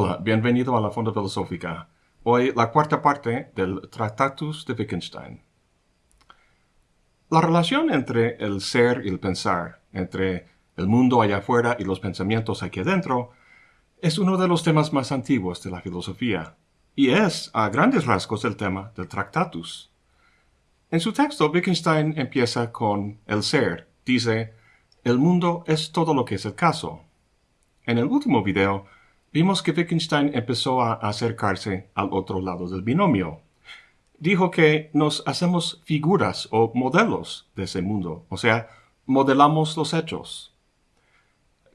Hola, bienvenido a la Fonda Filosófica. Hoy la cuarta parte del Tractatus de Wittgenstein. La relación entre el ser y el pensar, entre el mundo allá afuera y los pensamientos aquí adentro, es uno de los temas más antiguos de la filosofía, y es, a grandes rasgos, el tema del Tractatus. En su texto, Wittgenstein empieza con el ser. Dice, el mundo es todo lo que es el caso. En el último video, vimos que Wittgenstein empezó a acercarse al otro lado del binomio. Dijo que nos hacemos figuras o modelos de ese mundo, o sea, modelamos los hechos.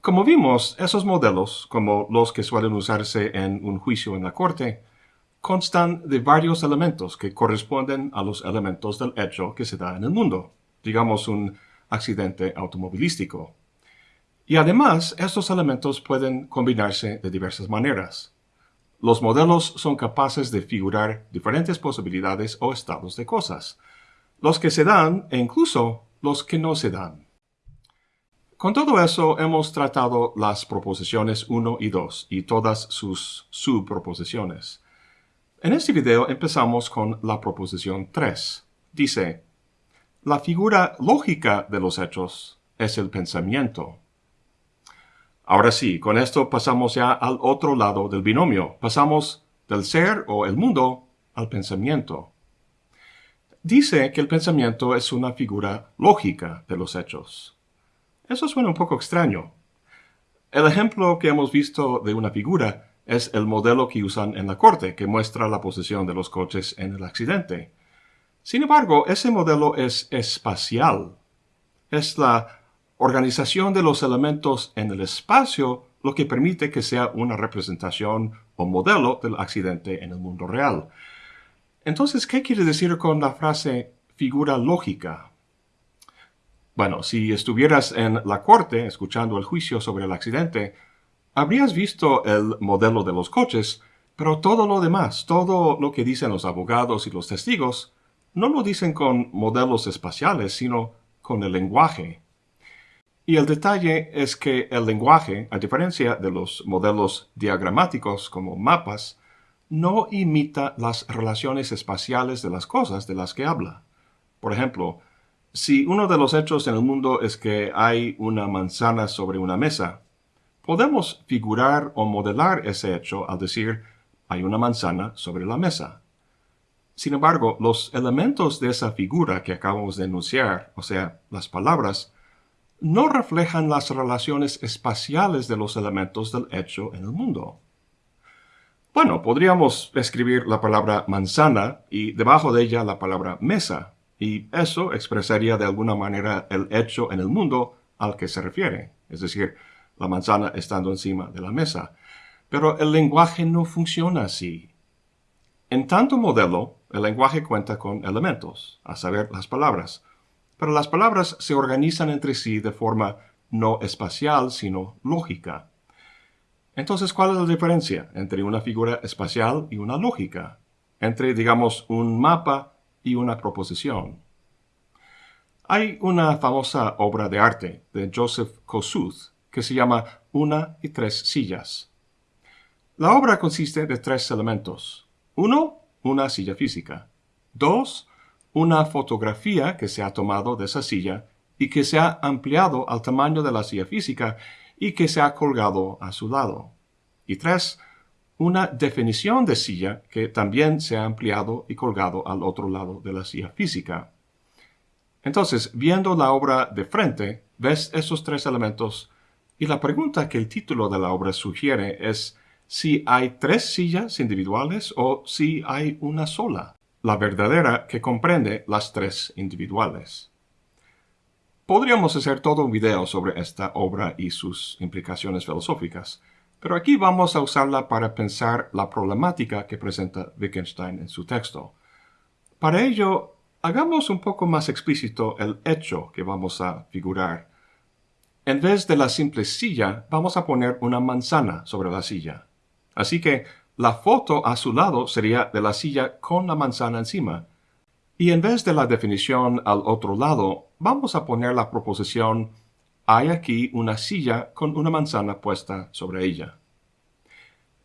Como vimos, esos modelos, como los que suelen usarse en un juicio en la corte, constan de varios elementos que corresponden a los elementos del hecho que se da en el mundo, digamos un accidente automovilístico. Y además, estos elementos pueden combinarse de diversas maneras. Los modelos son capaces de figurar diferentes posibilidades o estados de cosas, los que se dan e incluso los que no se dan. Con todo eso hemos tratado las proposiciones 1 y 2 y todas sus subproposiciones. En este video empezamos con la proposición 3. Dice, la figura lógica de los hechos es el pensamiento. Ahora sí, con esto pasamos ya al otro lado del binomio. Pasamos del ser o el mundo al pensamiento. Dice que el pensamiento es una figura lógica de los hechos. Eso suena un poco extraño. El ejemplo que hemos visto de una figura es el modelo que usan en la corte, que muestra la posición de los coches en el accidente. Sin embargo, ese modelo es espacial. Es la organización de los elementos en el espacio lo que permite que sea una representación o modelo del accidente en el mundo real. Entonces, ¿qué quiere decir con la frase figura lógica? Bueno, si estuvieras en la corte escuchando el juicio sobre el accidente, habrías visto el modelo de los coches, pero todo lo demás, todo lo que dicen los abogados y los testigos, no lo dicen con modelos espaciales, sino con el lenguaje, y el detalle es que el lenguaje, a diferencia de los modelos diagramáticos como mapas, no imita las relaciones espaciales de las cosas de las que habla. Por ejemplo, si uno de los hechos en el mundo es que hay una manzana sobre una mesa, podemos figurar o modelar ese hecho al decir hay una manzana sobre la mesa. Sin embargo, los elementos de esa figura que acabamos de enunciar, o sea, las palabras, no reflejan las relaciones espaciales de los elementos del hecho en el mundo. Bueno, podríamos escribir la palabra manzana y debajo de ella la palabra mesa, y eso expresaría de alguna manera el hecho en el mundo al que se refiere, es decir, la manzana estando encima de la mesa. Pero el lenguaje no funciona así. En tanto modelo, el lenguaje cuenta con elementos, a saber, las palabras, pero las palabras se organizan entre sí de forma no espacial, sino lógica. Entonces, ¿cuál es la diferencia entre una figura espacial y una lógica? Entre, digamos, un mapa y una proposición. Hay una famosa obra de arte de Joseph Kossuth que se llama Una y tres sillas. La obra consiste de tres elementos. Uno, una silla física. Dos, una fotografía que se ha tomado de esa silla y que se ha ampliado al tamaño de la silla física y que se ha colgado a su lado. Y tres, una definición de silla que también se ha ampliado y colgado al otro lado de la silla física. Entonces, viendo la obra de frente, ves esos tres elementos y la pregunta que el título de la obra sugiere es si hay tres sillas individuales o si hay una sola la verdadera que comprende las tres individuales. Podríamos hacer todo un video sobre esta obra y sus implicaciones filosóficas, pero aquí vamos a usarla para pensar la problemática que presenta Wittgenstein en su texto. Para ello, hagamos un poco más explícito el hecho que vamos a figurar. En vez de la simple silla, vamos a poner una manzana sobre la silla. Así que la foto a su lado sería de la silla con la manzana encima. Y en vez de la definición al otro lado, vamos a poner la proposición hay aquí una silla con una manzana puesta sobre ella.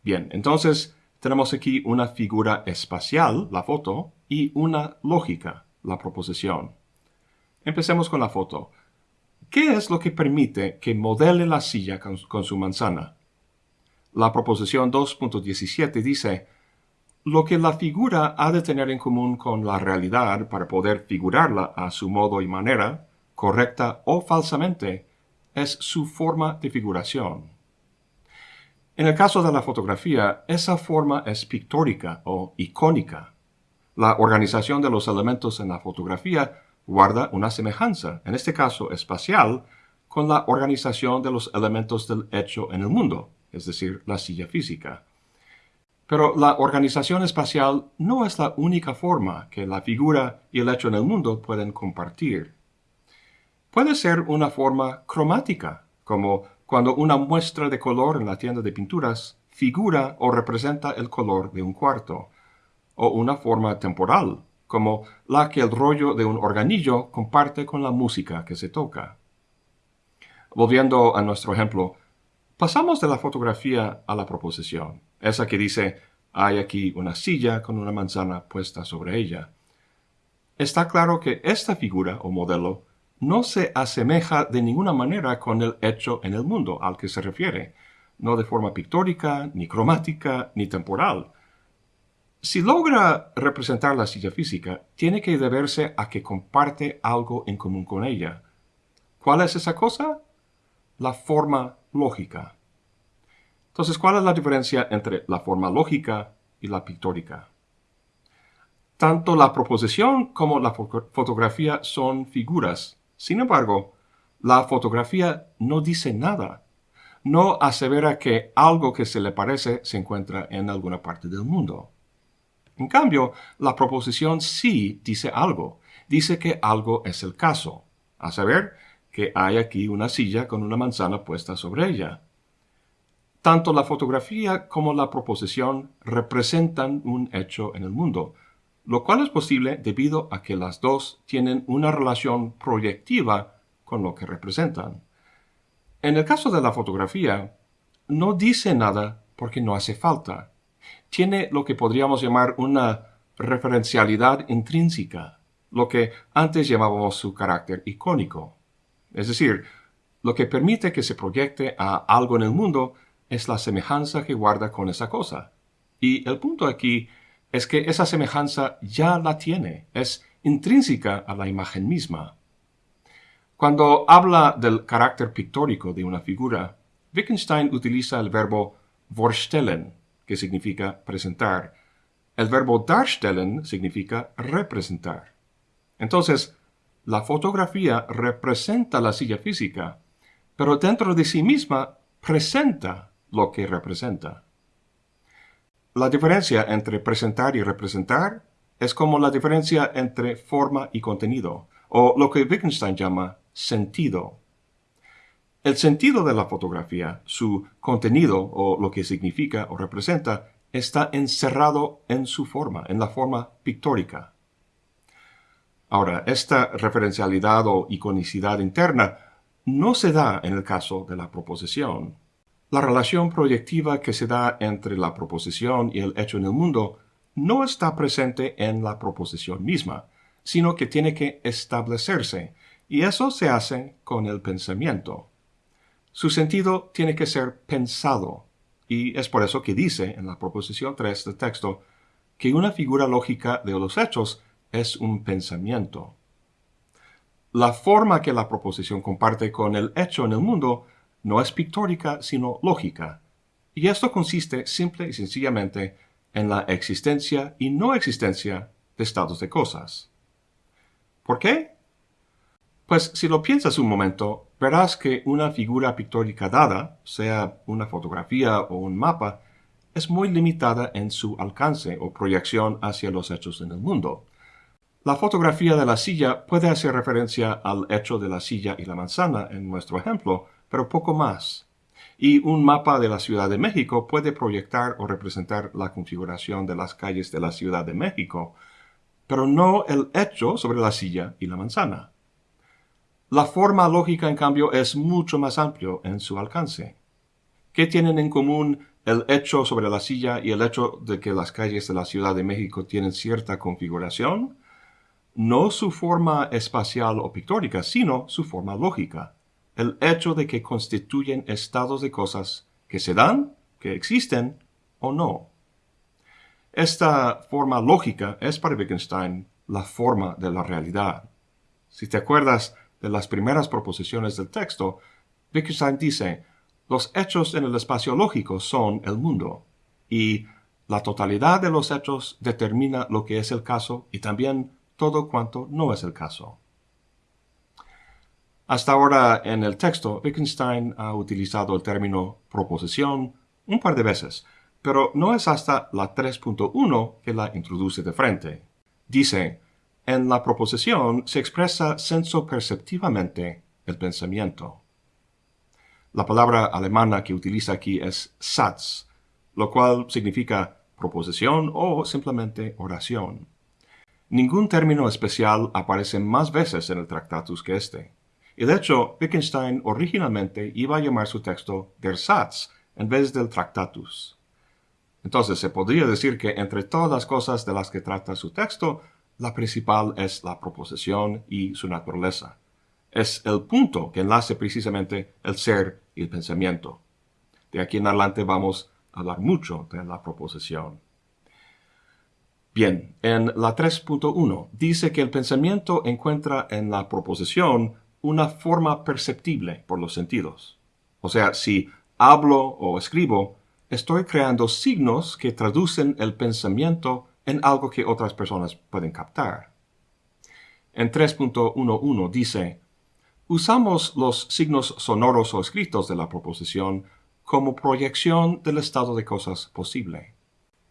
Bien, entonces tenemos aquí una figura espacial, la foto, y una lógica, la proposición. Empecemos con la foto. ¿Qué es lo que permite que modele la silla con, su manzana? La proposición 2.17 dice, lo que la figura ha de tener en común con la realidad para poder figurarla a su modo y manera, correcta o falsamente, es su forma de figuración. En el caso de la fotografía, esa forma es pictórica o icónica. La organización de los elementos en la fotografía guarda una semejanza, en este caso espacial, con la organización de los elementos del hecho en el mundo, es decir, la silla física. Pero la organización espacial no es la única forma que la figura y el hecho en el mundo pueden compartir. Puede ser una forma cromática, como cuando una muestra de color en la tienda de pinturas figura o representa el color de un cuarto, o una forma temporal, como la que el rollo de un organillo comparte con la música que se toca. Volviendo a nuestro ejemplo, pasamos de la fotografía a la proposición, esa que dice, hay aquí una silla con una manzana puesta sobre ella. Está claro que esta figura o modelo no se asemeja de ninguna manera con el hecho en el mundo al que se refiere, no de forma pictórica, ni cromática, ni temporal, si logra representar la silla física, tiene que deberse a que comparte algo en común con ella. ¿Cuál es esa cosa? La forma lógica. Entonces, ¿cuál es la diferencia entre la forma lógica y la pictórica? Tanto la proposición como la fotografía son figuras. Sin embargo, la fotografía no dice nada. No asevera que algo que se le parece se encuentra en alguna parte del mundo. En cambio, la proposición sí dice algo. Dice que algo es el caso. A saber, que hay aquí una silla con una manzana puesta sobre ella. Tanto la fotografía como la proposición representan un hecho en el mundo, lo cual es posible debido a que las dos tienen una relación proyectiva con lo que representan. En el caso de la fotografía, no dice nada porque no hace falta tiene lo que podríamos llamar una referencialidad intrínseca, lo que antes llamábamos su carácter icónico. Es decir, lo que permite que se proyecte a algo en el mundo es la semejanza que guarda con esa cosa. Y el punto aquí es que esa semejanza ya la tiene, es intrínseca a la imagen misma. Cuando habla del carácter pictórico de una figura, Wittgenstein utiliza el verbo vorstellen, que significa presentar. El verbo darstellen significa representar. Entonces, la fotografía representa la silla física, pero dentro de sí misma presenta lo que representa. La diferencia entre presentar y representar es como la diferencia entre forma y contenido, o lo que Wittgenstein llama sentido. El sentido de la fotografía, su contenido o lo que significa o representa, está encerrado en su forma, en la forma pictórica. Ahora, esta referencialidad o iconicidad interna no se da en el caso de la proposición. La relación proyectiva que se da entre la proposición y el hecho en el mundo no está presente en la proposición misma, sino que tiene que establecerse, y eso se hace con el pensamiento. Su sentido tiene que ser pensado, y es por eso que dice en la proposición 3 del texto que una figura lógica de los hechos es un pensamiento. La forma que la proposición comparte con el hecho en el mundo no es pictórica, sino lógica, y esto consiste simple y sencillamente en la existencia y no existencia de estados de cosas. ¿Por qué? Pues si lo piensas un momento, verás que una figura pictórica dada, sea una fotografía o un mapa, es muy limitada en su alcance o proyección hacia los hechos en el mundo. La fotografía de la silla puede hacer referencia al hecho de la silla y la manzana en nuestro ejemplo, pero poco más. Y un mapa de la Ciudad de México puede proyectar o representar la configuración de las calles de la Ciudad de México, pero no el hecho sobre la silla y la manzana. La forma lógica, en cambio, es mucho más amplio en su alcance. ¿Qué tienen en común el hecho sobre la silla y el hecho de que las calles de la Ciudad de México tienen cierta configuración, no su forma espacial o pictórica, sino su forma lógica, el hecho de que constituyen estados de cosas que se dan, que existen o no. Esta forma lógica es para Wittgenstein la forma de la realidad. Si te acuerdas de las primeras proposiciones del texto, Wittgenstein dice, los hechos en el espacio lógico son el mundo, y la totalidad de los hechos determina lo que es el caso y también todo cuanto no es el caso. Hasta ahora en el texto, Wittgenstein ha utilizado el término proposición un par de veces, pero no es hasta la 3.1 que la introduce de frente. Dice, en la proposición se expresa senso perceptivamente el pensamiento. La palabra alemana que utiliza aquí es Satz, lo cual significa proposición o simplemente oración. Ningún término especial aparece más veces en el Tractatus que este. Y de hecho, Wittgenstein originalmente iba a llamar su texto Der Satz en vez del Tractatus. Entonces se podría decir que entre todas las cosas de las que trata su texto, la principal es la proposición y su naturaleza. Es el punto que enlace precisamente el ser y el pensamiento. De aquí en adelante vamos a hablar mucho de la proposición. Bien, en la 3.1 dice que el pensamiento encuentra en la proposición una forma perceptible por los sentidos. O sea, si hablo o escribo, estoy creando signos que traducen el pensamiento en algo que otras personas pueden captar. En 3.11 dice, usamos los signos sonoros o escritos de la proposición como proyección del estado de cosas posible.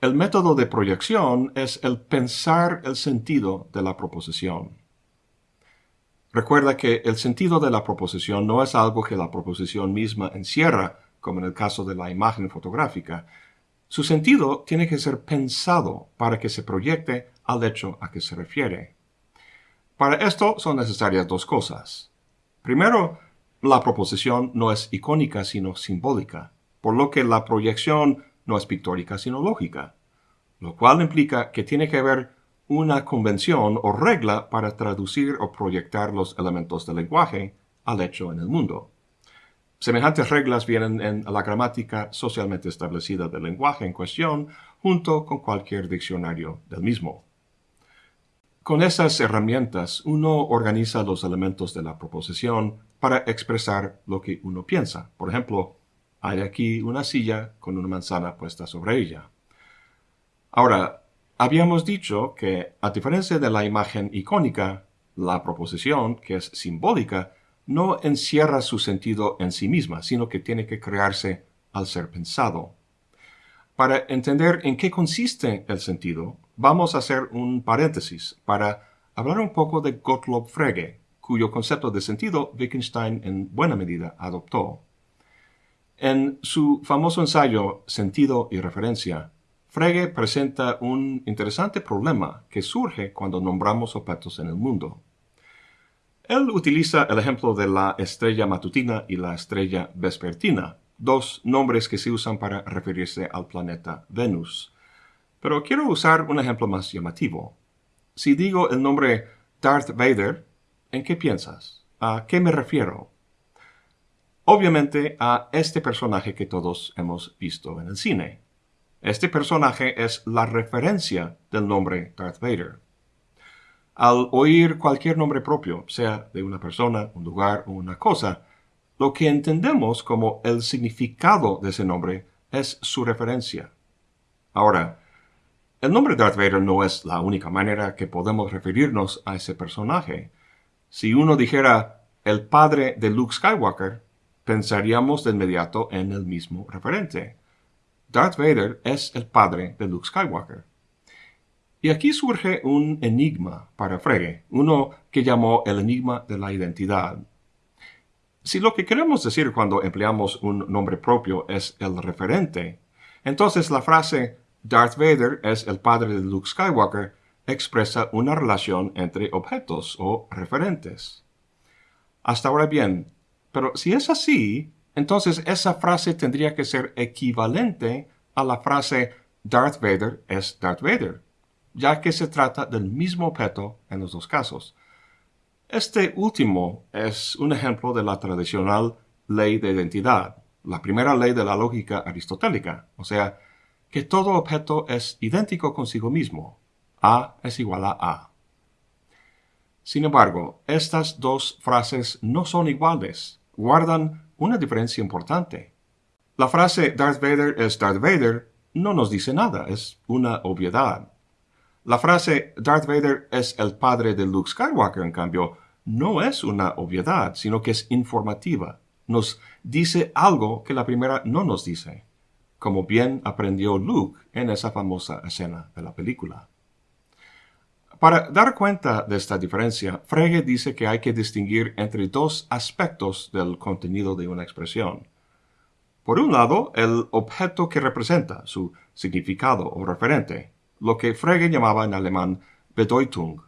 El método de proyección es el pensar el sentido de la proposición. Recuerda que el sentido de la proposición no es algo que la proposición misma encierra, como en el caso de la imagen fotográfica, su sentido tiene que ser pensado para que se proyecte al hecho a que se refiere. Para esto son necesarias dos cosas. Primero, la proposición no es icónica sino simbólica, por lo que la proyección no es pictórica sino lógica, lo cual implica que tiene que haber una convención o regla para traducir o proyectar los elementos del lenguaje al hecho en el mundo. Semejantes reglas vienen en la gramática socialmente establecida del lenguaje en cuestión, junto con cualquier diccionario del mismo. Con esas herramientas uno organiza los elementos de la proposición para expresar lo que uno piensa. Por ejemplo, hay aquí una silla con una manzana puesta sobre ella. Ahora, habíamos dicho que, a diferencia de la imagen icónica, la proposición, que es simbólica, no encierra su sentido en sí misma, sino que tiene que crearse al ser pensado. Para entender en qué consiste el sentido, vamos a hacer un paréntesis para hablar un poco de Gottlob Frege, cuyo concepto de sentido Wittgenstein en buena medida adoptó. En su famoso ensayo Sentido y Referencia, Frege presenta un interesante problema que surge cuando nombramos objetos en el mundo. Él utiliza el ejemplo de la estrella matutina y la estrella vespertina, dos nombres que se usan para referirse al planeta Venus. Pero quiero usar un ejemplo más llamativo. Si digo el nombre Darth Vader, ¿en qué piensas? ¿A qué me refiero? Obviamente a este personaje que todos hemos visto en el cine. Este personaje es la referencia del nombre Darth Vader. Al oír cualquier nombre propio, sea de una persona, un lugar o una cosa, lo que entendemos como el significado de ese nombre es su referencia. Ahora, el nombre Darth Vader no es la única manera que podemos referirnos a ese personaje. Si uno dijera el padre de Luke Skywalker, pensaríamos de inmediato en el mismo referente. Darth Vader es el padre de Luke Skywalker. Y aquí surge un enigma para Frege, uno que llamó el enigma de la identidad. Si lo que queremos decir cuando empleamos un nombre propio es el referente, entonces la frase Darth Vader es el padre de Luke Skywalker expresa una relación entre objetos o referentes. Hasta ahora bien, pero si es así, entonces esa frase tendría que ser equivalente a la frase Darth Vader es Darth Vader, ya que se trata del mismo objeto en los dos casos. Este último es un ejemplo de la tradicional ley de identidad, la primera ley de la lógica aristotélica, o sea, que todo objeto es idéntico consigo mismo. A es igual a A. Sin embargo, estas dos frases no son iguales, guardan una diferencia importante. La frase Darth Vader es Darth Vader no nos dice nada, es una obviedad. La frase Darth Vader es el padre de Luke Skywalker, en cambio, no es una obviedad, sino que es informativa. Nos dice algo que la primera no nos dice, como bien aprendió Luke en esa famosa escena de la película. Para dar cuenta de esta diferencia, Frege dice que hay que distinguir entre dos aspectos del contenido de una expresión. Por un lado, el objeto que representa, su significado o referente, lo que Frege llamaba en alemán Bedeutung.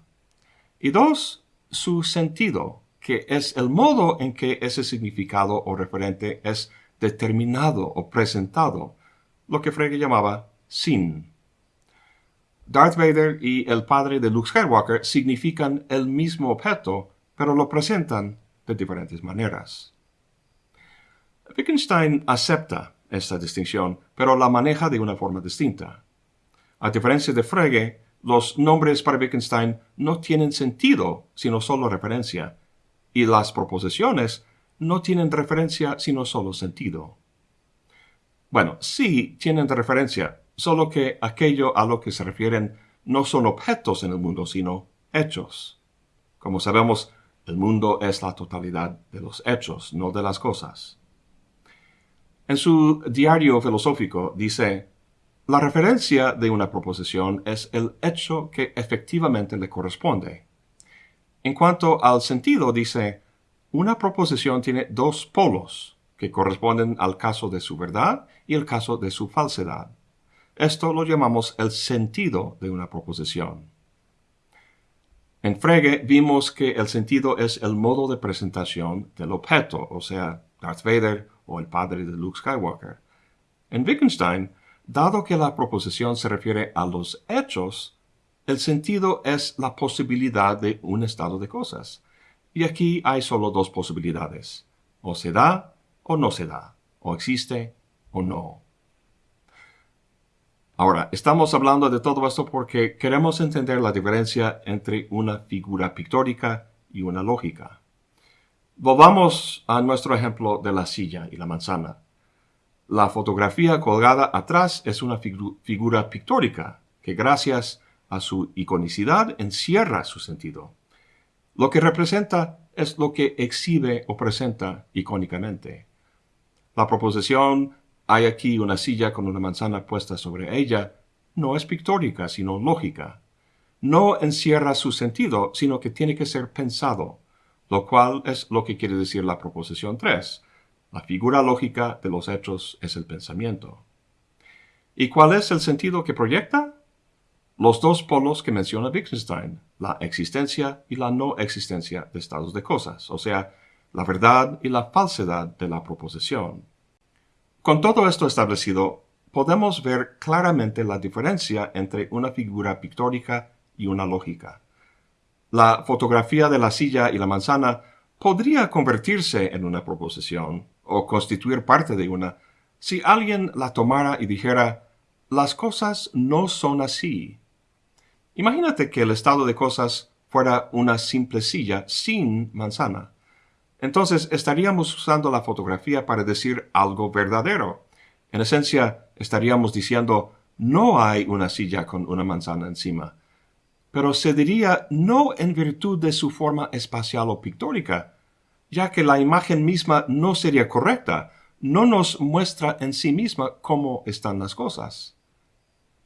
Y dos, su sentido, que es el modo en que ese significado o referente es determinado o presentado, lo que Frege llamaba Sinn. Darth Vader y el padre de Luke Skywalker significan el mismo objeto, pero lo presentan de diferentes maneras. Wittgenstein acepta esta distinción, pero la maneja de una forma distinta. A diferencia de Frege, los nombres para Wittgenstein no tienen sentido, sino solo referencia, y las proposiciones no tienen referencia, sino solo sentido. Bueno, sí tienen referencia, solo que aquello a lo que se refieren no son objetos en el mundo, sino hechos. Como sabemos, el mundo es la totalidad de los hechos, no de las cosas. En su diario filosófico dice, la referencia de una proposición es el hecho que efectivamente le corresponde. En cuanto al sentido, dice, una proposición tiene dos polos que corresponden al caso de su verdad y el caso de su falsedad. Esto lo llamamos el sentido de una proposición. En Frege vimos que el sentido es el modo de presentación del objeto, o sea, Darth Vader o el padre de Luke Skywalker. En Wittgenstein, dado que la proposición se refiere a los hechos, el sentido es la posibilidad de un estado de cosas. Y aquí hay solo dos posibilidades. O se da o no se da. O existe o no. Ahora, estamos hablando de todo esto porque queremos entender la diferencia entre una figura pictórica y una lógica. Volvamos a nuestro ejemplo de la silla y la manzana. La fotografía colgada atrás es una figura pictórica que gracias a su iconicidad encierra su sentido. Lo que representa es lo que exhibe o presenta icónicamente. La proposición hay aquí una silla con una manzana puesta sobre ella, no es pictórica, sino lógica. No encierra su sentido, sino que tiene que ser pensado, lo cual es lo que quiere decir la proposición 3. La figura lógica de los hechos es el pensamiento. ¿Y cuál es el sentido que proyecta? Los dos polos que menciona Wittgenstein, la existencia y la no existencia de estados de cosas, o sea, la verdad y la falsedad de la proposición. Con todo esto establecido, podemos ver claramente la diferencia entre una figura pictórica y una lógica. La fotografía de la silla y la manzana podría convertirse en una proposición o constituir parte de una si alguien la tomara y dijera las cosas no son así. Imagínate que el estado de cosas fuera una simple silla sin manzana entonces estaríamos usando la fotografía para decir algo verdadero. En esencia, estaríamos diciendo no hay una silla con una manzana encima. Pero se diría no en virtud de su forma espacial o pictórica, ya que la imagen misma no sería correcta, no nos muestra en sí misma cómo están las cosas.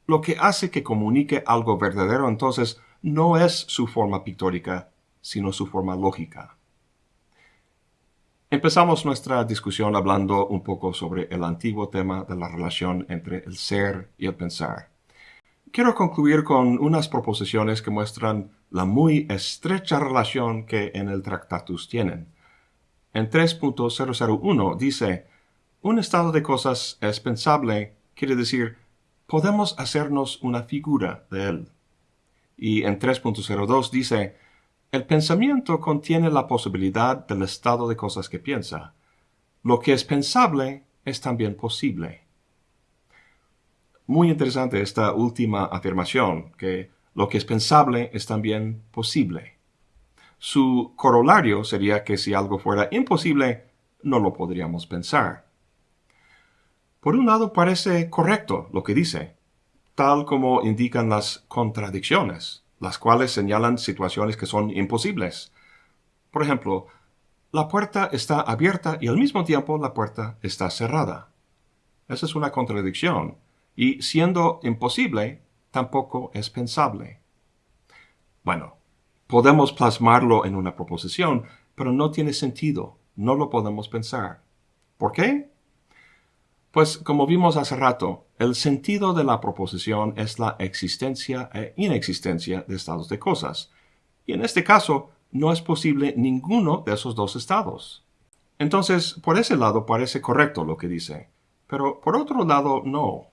Lo que hace que comunique algo verdadero entonces no es su forma pictórica, sino su forma lógica. Empezamos nuestra discusión hablando un poco sobre el antiguo tema de la relación entre el ser y el pensar. Quiero concluir con unas proposiciones que muestran la muy estrecha relación que en el Tractatus tienen. En 3.001 dice, un estado de cosas es pensable quiere decir podemos hacernos una figura de él. Y en 3.02 dice, el pensamiento contiene la posibilidad del estado de cosas que piensa. Lo que es pensable es también posible. Muy interesante esta última afirmación, que lo que es pensable es también posible. Su corolario sería que si algo fuera imposible, no lo podríamos pensar. Por un lado parece correcto lo que dice, tal como indican las contradicciones, las cuales señalan situaciones que son imposibles. Por ejemplo, la puerta está abierta y al mismo tiempo la puerta está cerrada. Esa es una contradicción, y siendo imposible, tampoco es pensable. Bueno, podemos plasmarlo en una proposición, pero no tiene sentido, no lo podemos pensar. ¿Por qué? Pues como vimos hace rato, el sentido de la proposición es la existencia e inexistencia de estados de cosas. Y en este caso, no es posible ninguno de esos dos estados. Entonces, por ese lado parece correcto lo que dice, pero por otro lado no.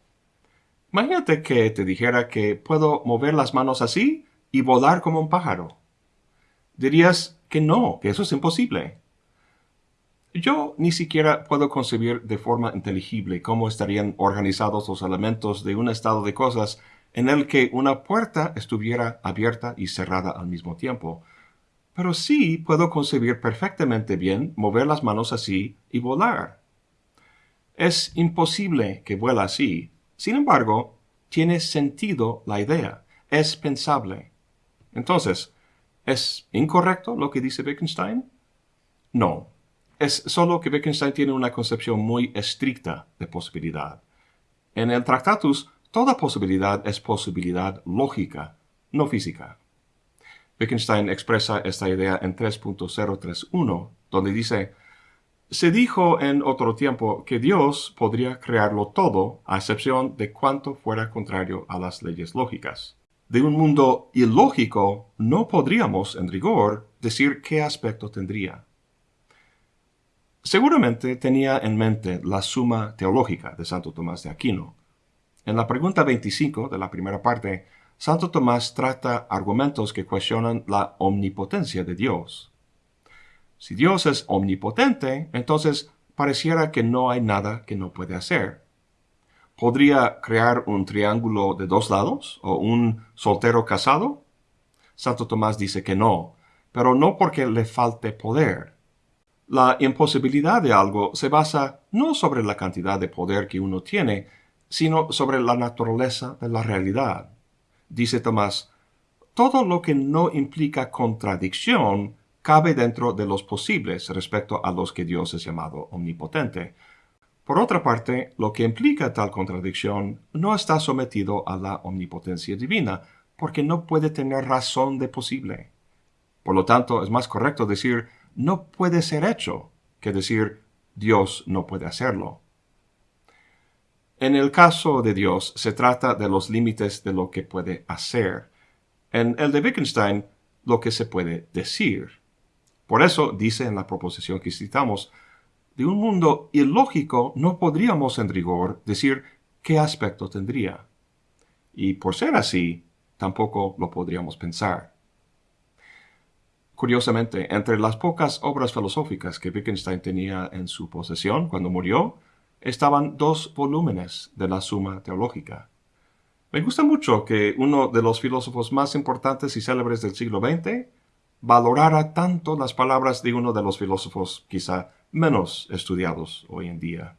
Imagínate que te dijera que puedo mover las manos así y volar como un pájaro. Dirías que no, que eso es imposible. Yo ni siquiera puedo concebir de forma inteligible cómo estarían organizados los elementos de un estado de cosas en el que una puerta estuviera abierta y cerrada al mismo tiempo. Pero sí puedo concebir perfectamente bien mover las manos así y volar. Es imposible que vuela así. Sin embargo, tiene sentido la idea. Es pensable. Entonces, ¿es incorrecto lo que dice Wittgenstein? No, es solo que Wittgenstein tiene una concepción muy estricta de posibilidad. En el Tractatus, toda posibilidad es posibilidad lógica, no física. Wittgenstein expresa esta idea en 3.031, donde dice, se dijo en otro tiempo que Dios podría crearlo todo, a excepción de cuanto fuera contrario a las leyes lógicas. De un mundo ilógico no podríamos, en rigor, decir qué aspecto tendría. Seguramente tenía en mente la suma teológica de Santo Tomás de Aquino. En la pregunta 25 de la primera parte, Santo Tomás trata argumentos que cuestionan la omnipotencia de Dios. Si Dios es omnipotente, entonces pareciera que no hay nada que no puede hacer. ¿Podría crear un triángulo de dos lados o un soltero casado? Santo Tomás dice que no, pero no porque le falte poder, la imposibilidad de algo se basa no sobre la cantidad de poder que uno tiene, sino sobre la naturaleza de la realidad. Dice Tomás, todo lo que no implica contradicción cabe dentro de los posibles respecto a los que Dios es llamado omnipotente. Por otra parte, lo que implica tal contradicción no está sometido a la omnipotencia divina, porque no puede tener razón de posible. Por lo tanto, es más correcto decir no puede ser hecho que decir Dios no puede hacerlo. En el caso de Dios se trata de los límites de lo que puede hacer. En el de Wittgenstein, lo que se puede decir. Por eso dice en la proposición que citamos, de un mundo ilógico no podríamos en rigor decir qué aspecto tendría. Y por ser así, tampoco lo podríamos pensar. Curiosamente, entre las pocas obras filosóficas que Wittgenstein tenía en su posesión cuando murió, estaban dos volúmenes de la Suma Teológica. Me gusta mucho que uno de los filósofos más importantes y célebres del siglo XX valorara tanto las palabras de uno de los filósofos quizá menos estudiados hoy en día.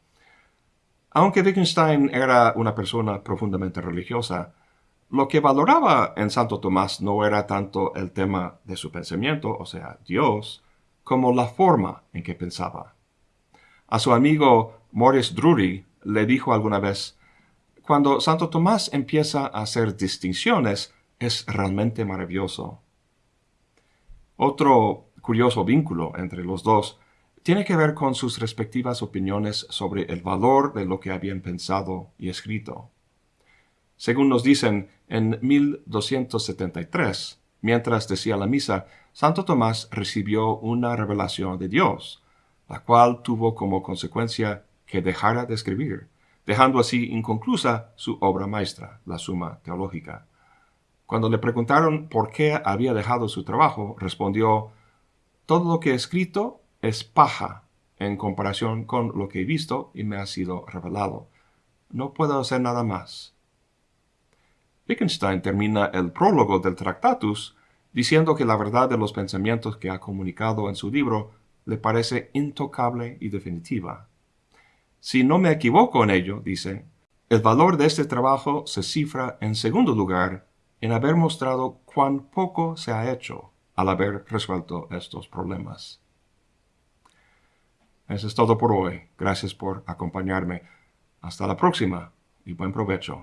Aunque Wittgenstein era una persona profundamente religiosa, lo que valoraba en Santo Tomás no era tanto el tema de su pensamiento, o sea, Dios, como la forma en que pensaba. A su amigo Morris Drury le dijo alguna vez, cuando Santo Tomás empieza a hacer distinciones, es realmente maravilloso. Otro curioso vínculo entre los dos tiene que ver con sus respectivas opiniones sobre el valor de lo que habían pensado y escrito. Según nos dicen, en 1273, mientras decía la misa, Santo Tomás recibió una revelación de Dios, la cual tuvo como consecuencia que dejara de escribir, dejando así inconclusa su obra maestra, la Suma Teológica. Cuando le preguntaron por qué había dejado su trabajo, respondió, Todo lo que he escrito es paja en comparación con lo que he visto y me ha sido revelado. No puedo hacer nada más. Wittgenstein termina el prólogo del Tractatus diciendo que la verdad de los pensamientos que ha comunicado en su libro le parece intocable y definitiva. Si no me equivoco en ello, dice, el valor de este trabajo se cifra en segundo lugar en haber mostrado cuán poco se ha hecho al haber resuelto estos problemas. Eso es todo por hoy. Gracias por acompañarme. Hasta la próxima y buen provecho.